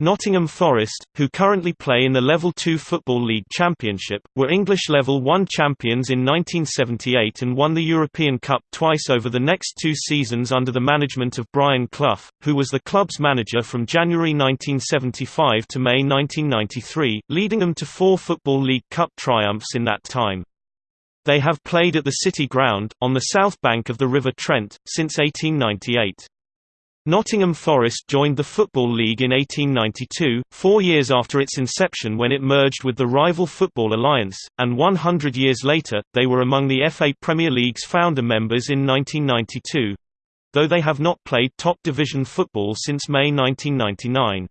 Nottingham Forest, who currently play in the Level 2 Football League Championship, were English Level 1 champions in 1978 and won the European Cup twice over the next two seasons under the management of Brian Clough, who was the club's manager from January 1975 to May 1993, leading them to four Football League Cup triumphs in that time. They have played at the City Ground, on the south bank of the River Trent, since 1898. Nottingham Forest joined the Football League in 1892, four years after its inception when it merged with the rival Football Alliance, and 100 years later, they were among the FA Premier League's founder members in 1992. Though they have not played top division football since May 1999.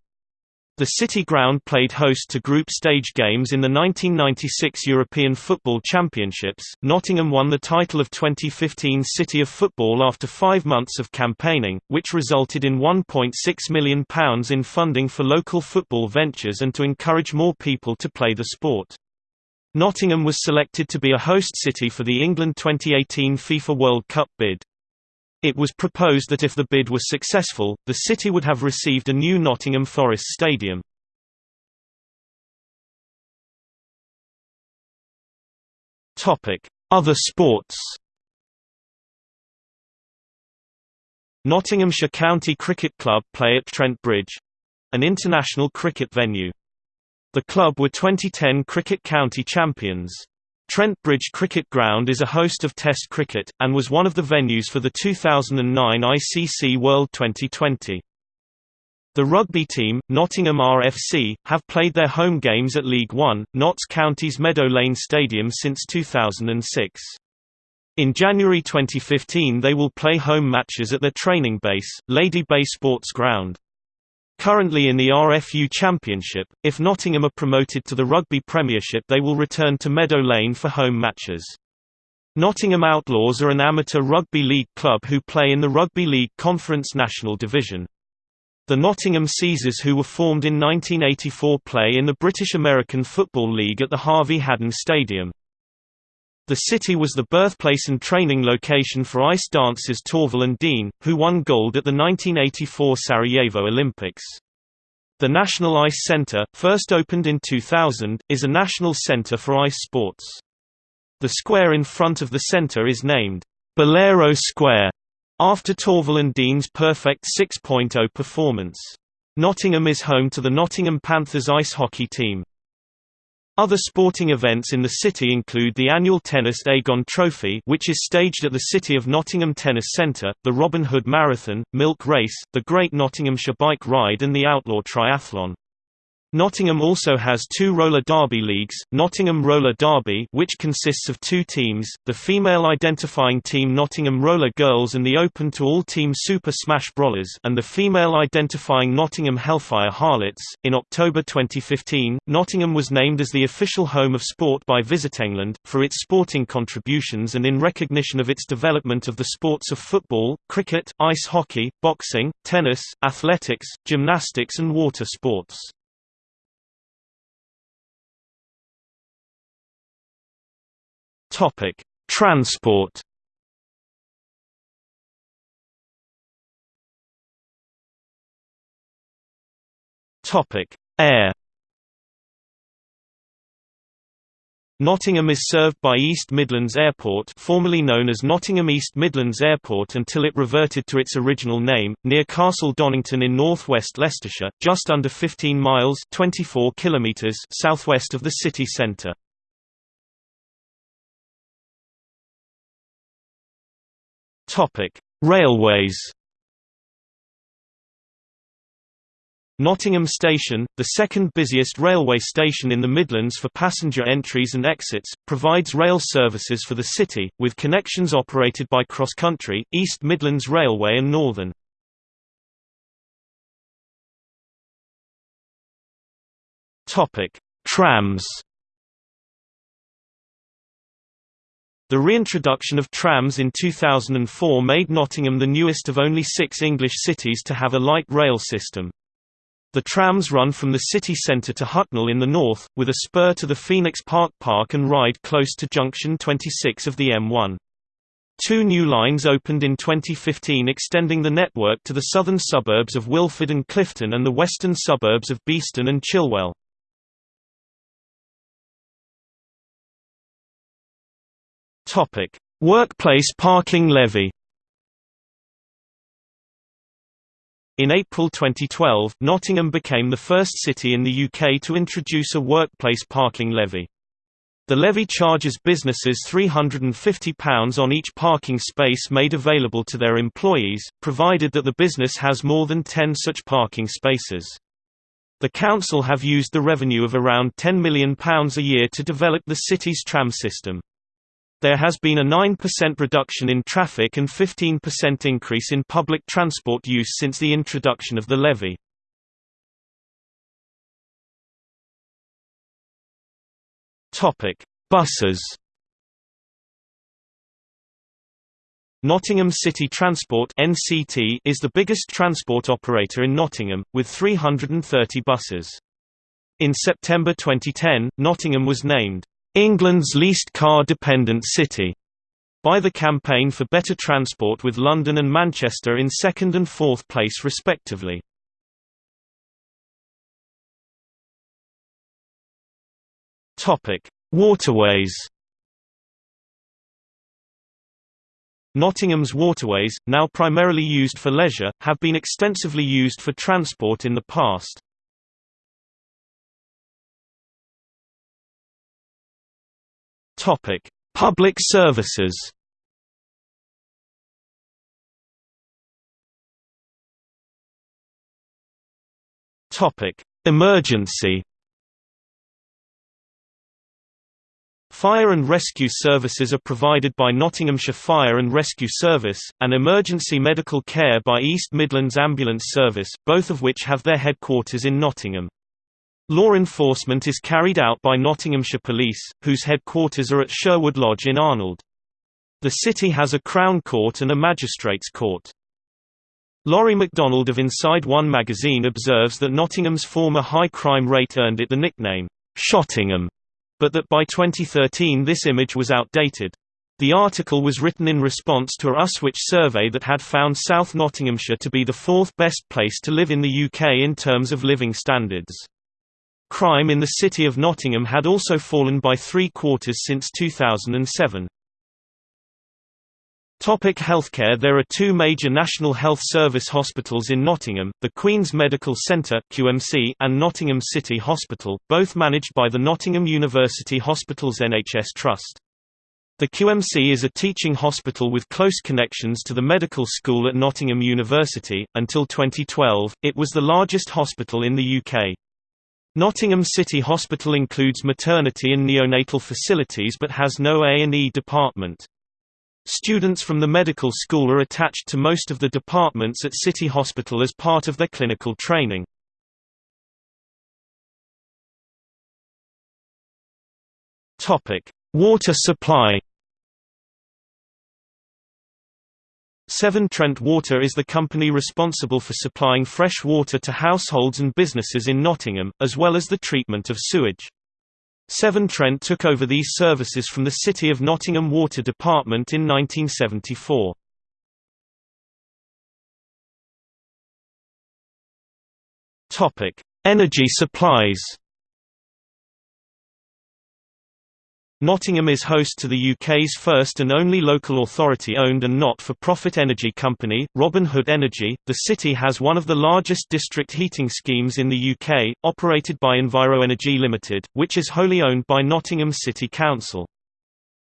The City Ground played host to group stage games in the 1996 European Football Championships. Nottingham won the title of 2015 City of Football after five months of campaigning, which resulted in £1.6 million in funding for local football ventures and to encourage more people to play the sport. Nottingham was selected to be a host city for the England 2018 FIFA World Cup bid. It was proposed that if the bid was successful, the city would have received a new Nottingham Forest Stadium. Other sports Nottinghamshire County Cricket Club play at Trent Bridge—an international cricket venue. The club were 2010 Cricket County champions. Trent Bridge Cricket Ground is a host of Test cricket, and was one of the venues for the 2009 ICC World Twenty20. The rugby team, Nottingham RFC, have played their home games at League One, Notts County's Meadow Lane Stadium since 2006. In January 2015 they will play home matches at their training base, Lady Bay Sports Ground. Currently in the RFU Championship, if Nottingham are promoted to the Rugby Premiership they will return to Meadow Lane for home matches. Nottingham Outlaws are an amateur rugby league club who play in the Rugby League Conference National Division. The Nottingham Caesars who were formed in 1984 play in the British American Football League at the Harvey Hadden Stadium. The city was the birthplace and training location for ice dancers Torvill and Dean, who won gold at the 1984 Sarajevo Olympics. The National Ice Center, first opened in 2000, is a national center for ice sports. The square in front of the center is named Bolero Square, after Torvill and Dean's perfect 6.0 performance. Nottingham is home to the Nottingham Panthers ice hockey team. Other sporting events in the city include the annual Tennis Aegon Trophy which is staged at the City of Nottingham Tennis Centre, the Robin Hood Marathon, Milk Race, the Great Nottinghamshire Bike Ride and the Outlaw Triathlon. Nottingham also has two roller derby leagues, Nottingham Roller Derby which consists of two teams, the female identifying team Nottingham Roller Girls and the open-to-all team Super Smash Brawlers and the female identifying Nottingham Hellfire Harlots. In October 2015, Nottingham was named as the official home of sport by Visit England, for its sporting contributions and in recognition of its development of the sports of football, cricket, ice hockey, boxing, tennis, athletics, gymnastics and water sports. Topic: Transport. Topic: Air. Nottingham is served by East Midlands Airport formerly known as Nottingham East Midlands Airport until it reverted to its original name, near Castle Donington in northwest Leicestershire, just under 15 miles 24 kilometers southwest of the city centre. Railways. Nottingham Station, the second busiest railway station in the Midlands for passenger entries and exits, provides rail services for the city, with connections operated by Cross Country, East Midlands Railway and Northern. Trams The reintroduction of trams in 2004 made Nottingham the newest of only six English cities to have a light rail system. The trams run from the city centre to Hucknall in the north, with a spur to the Phoenix Park Park and ride close to junction 26 of the M1. Two new lines opened in 2015 extending the network to the southern suburbs of Wilford and Clifton and the western suburbs of Beeston and Chilwell. Topic: Workplace parking levy. In April 2012, Nottingham became the first city in the UK to introduce a workplace parking levy. The levy charges businesses £350 on each parking space made available to their employees, provided that the business has more than 10 such parking spaces. The council have used the revenue of around £10 million a year to develop the city's tram system. There has been a 9% reduction in traffic and 15% increase in public transport use since the introduction of the levy. Topic: Buses. Nottingham City Transport (NCT) is the biggest transport operator in Nottingham with 330 buses. In September 2010, Nottingham was named England's least car-dependent city, by the Campaign for Better Transport with London and Manchester in second and fourth place respectively. Waterways. Nottingham's waterways, now primarily used for leisure, have been extensively used for transport in the past. Topic: Public services. Topic: Emergency. Fire and rescue services are provided by Nottinghamshire Fire and Rescue Service, and emergency medical care by East Midlands Ambulance Service, both of which have their headquarters in Nottingham. Law enforcement is carried out by Nottinghamshire Police, whose headquarters are at Sherwood Lodge in Arnold. The city has a Crown Court and a Magistrates' Court. Laurie MacDonald of Inside One magazine observes that Nottingham's former high crime rate earned it the nickname, Shottingham, but that by 2013 this image was outdated. The article was written in response to a Uswitch survey that had found South Nottinghamshire to be the fourth best place to live in the UK in terms of living standards. Crime in the city of Nottingham had also fallen by three quarters since 2007. Topic healthcare There are two major National Health Service hospitals in Nottingham, the Queen's Medical Centre QMC and Nottingham City Hospital, both managed by the Nottingham University Hospitals NHS Trust. The QMC is a teaching hospital with close connections to the medical school at Nottingham University. Until 2012, it was the largest hospital in the UK. Nottingham City Hospital includes maternity and neonatal facilities but has no A&E department. Students from the medical school are attached to most of the departments at City Hospital as part of their clinical training. Water supply Severn Trent Water is the company responsible for supplying fresh water to households and businesses in Nottingham, as well as the treatment of sewage. Severn Trent took over these services from the City of Nottingham Water Department in 1974. Energy supplies Nottingham is host to the UK's first and only local authority-owned and not-for-profit energy company, Robin Hood Energy. The city has one of the largest district heating schemes in the UK, operated by EnviroEnergy Limited, which is wholly owned by Nottingham City Council.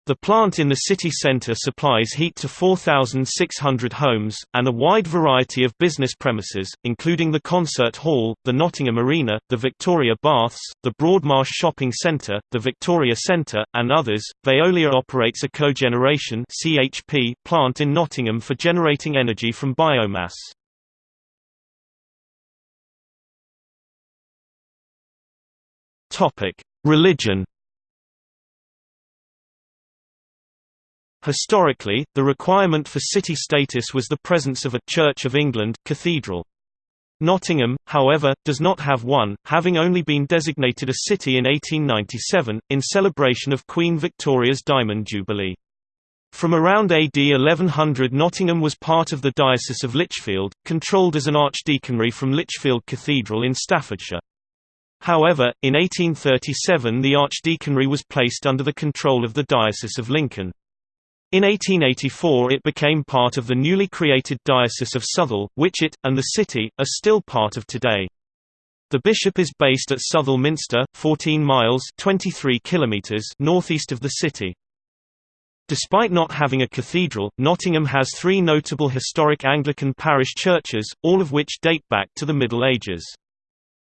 The plant in the city centre supplies heat to 4,600 homes, and a wide variety of business premises, including the Concert Hall, the Nottingham Arena, the Victoria Baths, the Broadmarsh Shopping Centre, the Victoria Centre, and others. Veolia operates a cogeneration (CHP) plant in Nottingham for generating energy from biomass. Topic: Religion Historically, the requirement for city status was the presence of a Church of England cathedral. Nottingham, however, does not have one, having only been designated a city in 1897, in celebration of Queen Victoria's Diamond Jubilee. From around AD 1100 Nottingham was part of the Diocese of Lichfield, controlled as an archdeaconry from Lichfield Cathedral in Staffordshire. However, in 1837 the archdeaconry was placed under the control of the Diocese of Lincoln. In 1884 it became part of the newly created Diocese of Southwell, which it, and the city, are still part of today. The bishop is based at Southwell Minster, 14 miles 23 kilometers northeast of the city. Despite not having a cathedral, Nottingham has three notable historic Anglican parish churches, all of which date back to the Middle Ages.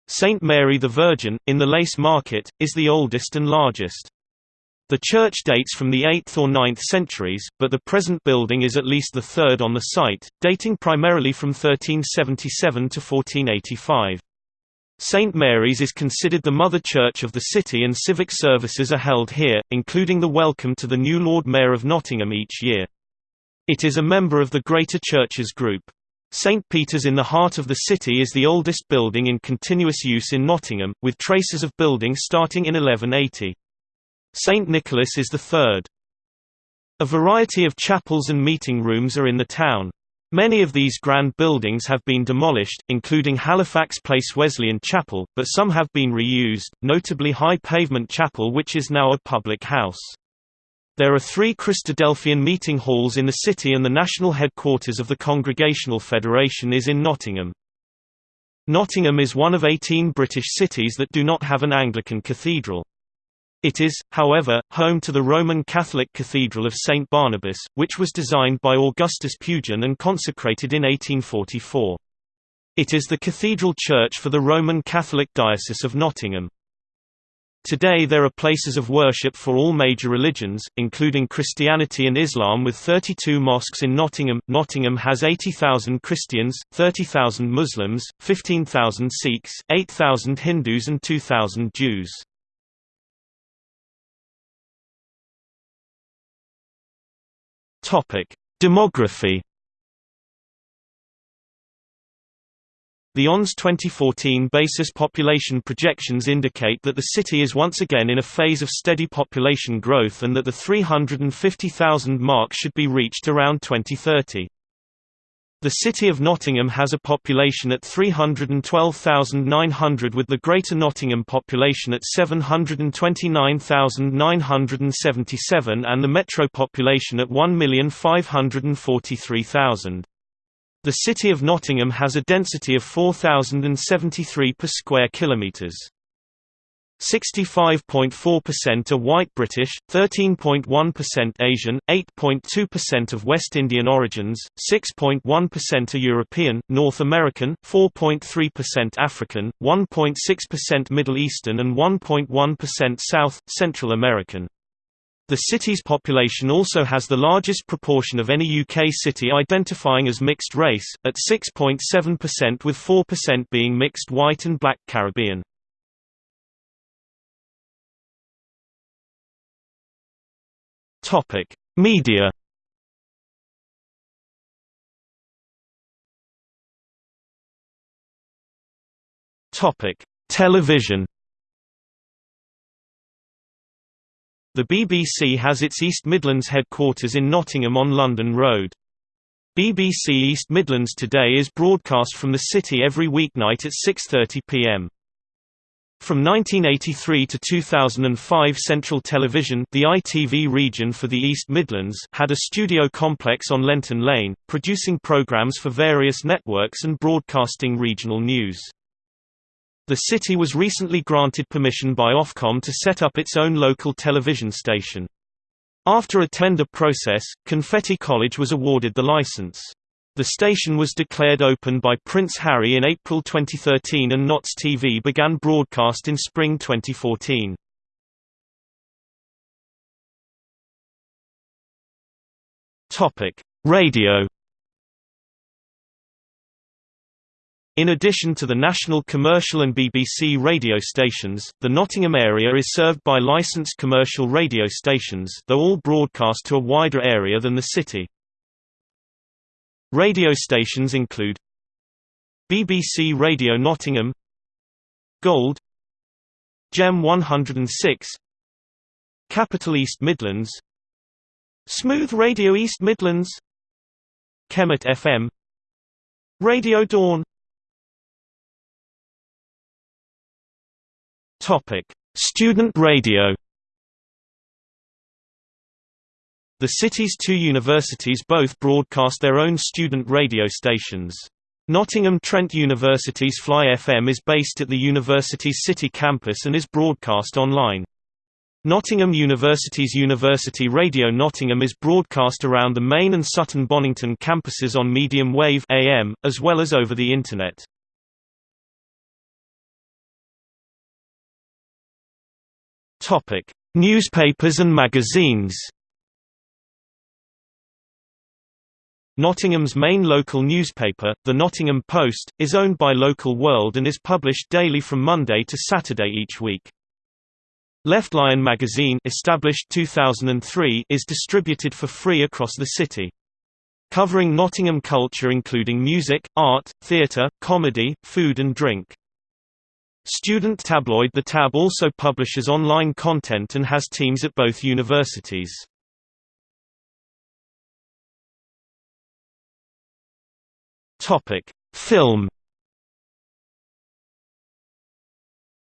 St Mary the Virgin, in the Lace Market, is the oldest and largest. The church dates from the 8th or 9th centuries, but the present building is at least the third on the site, dating primarily from 1377 to 1485. St. Mary's is considered the mother church of the city and civic services are held here, including the welcome to the new Lord Mayor of Nottingham each year. It is a member of the Greater Churches Group. St. Peter's in the heart of the city is the oldest building in continuous use in Nottingham, with traces of building starting in 1180. St. Nicholas is the third. A variety of chapels and meeting rooms are in the town. Many of these grand buildings have been demolished, including Halifax Place Wesleyan Chapel, but some have been reused, notably High Pavement Chapel which is now a public house. There are three Christadelphian meeting halls in the city and the national headquarters of the Congregational Federation is in Nottingham. Nottingham is one of 18 British cities that do not have an Anglican cathedral. It is, however, home to the Roman Catholic Cathedral of St. Barnabas, which was designed by Augustus Pugin and consecrated in 1844. It is the cathedral church for the Roman Catholic Diocese of Nottingham. Today there are places of worship for all major religions, including Christianity and Islam with 32 mosques in Nottingham. Nottingham has 80,000 Christians, 30,000 Muslims, 15,000 Sikhs, 8,000 Hindus and 2,000 Jews. Demography. The ONS 2014 basis population projections indicate that the city is once again in a phase of steady population growth and that the 350,000 mark should be reached around 2030. The city of Nottingham has a population at 312,900 with the Greater Nottingham population at 729,977 and the metro population at 1,543,000. The city of Nottingham has a density of 4,073 per square kilometres. 65.4% are white British, 13.1% Asian, 8.2% of West Indian origins, 6.1% are European, North American, 4.3% African, 1.6% Middle Eastern and 1.1% South, Central American. The city's population also has the largest proportion of any UK city identifying as mixed race, at 6.7% with 4% being mixed white and black Caribbean. Topic: Media. Topic: Television. The BBC has its East Midlands headquarters in Nottingham on London Road. BBC East Midlands Today is broadcast from the city every weeknight at 6.30 pm. From 1983 to 2005 Central Television the ITV region for the East Midlands had a studio complex on Lenton Lane, producing programmes for various networks and broadcasting regional news. The city was recently granted permission by Ofcom to set up its own local television station. After a tender process, Confetti College was awarded the license. The station was declared open by Prince Harry in April 2013 and Notts TV began broadcast in spring 2014. Topic: Radio In addition to the national commercial and BBC radio stations, the Nottingham area is served by licensed commercial radio stations though all broadcast to a wider area than the city. Radio stations include BBC Radio Nottingham Gold Gem 106 Capital East Midlands Smooth Radio East Midlands Kemet FM Radio Dawn. Topic Student radio The city's two universities both broadcast their own student radio stations. Nottingham Trent University's Fly FM is based at the university's city campus and is broadcast online. Nottingham University's University Radio Nottingham is broadcast around the Main and Sutton Bonington campuses on medium wave AM, as well as over the Internet. Newspapers and magazines Nottingham's main local newspaper, the Nottingham Post, is owned by Local World and is published daily from Monday to Saturday each week. Left Lion magazine established 2003 is distributed for free across the city. Covering Nottingham culture including music, art, theatre, comedy, food and drink. Student tabloid The Tab also publishes online content and has teams at both universities. Topic: Film.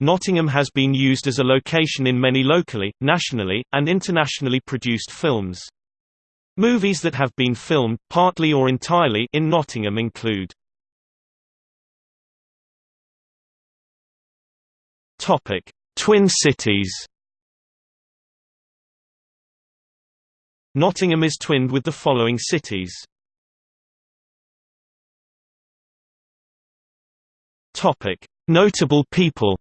Nottingham has been used as a location in many locally, nationally, and internationally produced films. Movies that have been filmed, partly or entirely, in Nottingham include Topic: Twin Cities. Nottingham is twinned with the following cities: Topic: Notable people.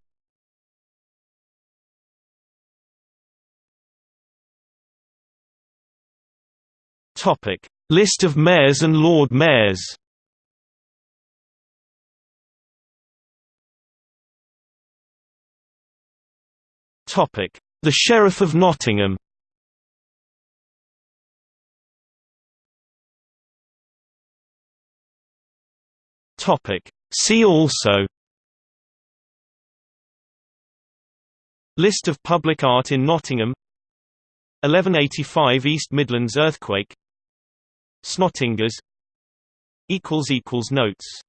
Topic: List of mayors and lord mayors. Topic: The Sheriff of Nottingham. Topic: See also List of public art in Nottingham 1185 East Midlands earthquake Snottingers Notes